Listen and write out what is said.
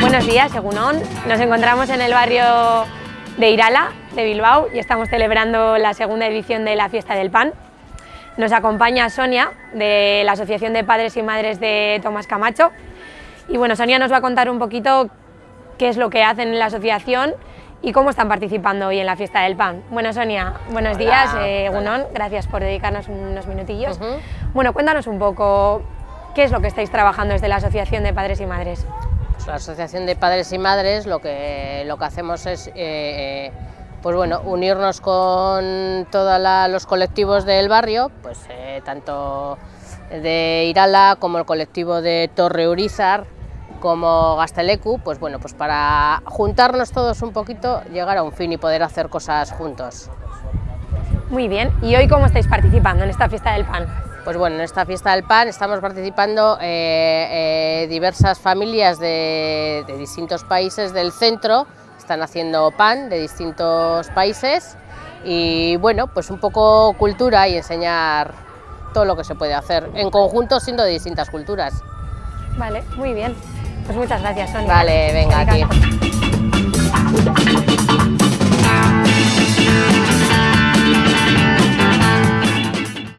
Buenos días, Egunon. Nos encontramos en el barrio de Irala, de Bilbao, y estamos celebrando la segunda edición de la Fiesta del Pan. Nos acompaña Sonia, de la Asociación de Padres y Madres de Tomás Camacho. Y bueno, Sonia nos va a contar un poquito qué es lo que hacen en la asociación y cómo están participando hoy en la Fiesta del Pan. Bueno, Sonia, buenos Hola. días, eh, gracias por dedicarnos unos minutillos. Bueno, cuéntanos un poco qué es lo que estáis trabajando desde la Asociación de Padres y Madres. Pues la Asociación de Padres y Madres lo que, lo que hacemos es eh, eh, pues bueno, unirnos con todos los colectivos del barrio, pues eh, tanto de Irala como el colectivo de Torre Urizar, como Gastelecu, pues bueno, pues para juntarnos todos un poquito, llegar a un fin y poder hacer cosas juntos. Muy bien, ¿y hoy cómo estáis participando en esta Fiesta del Pan? Pues bueno, en esta fiesta del pan estamos participando eh, eh, diversas familias de, de distintos países del centro, están haciendo pan de distintos países y bueno, pues un poco cultura y enseñar todo lo que se puede hacer en conjunto siendo de distintas culturas. Vale, muy bien. Pues muchas gracias, Sonia. Vale, venga, a ti. Venga.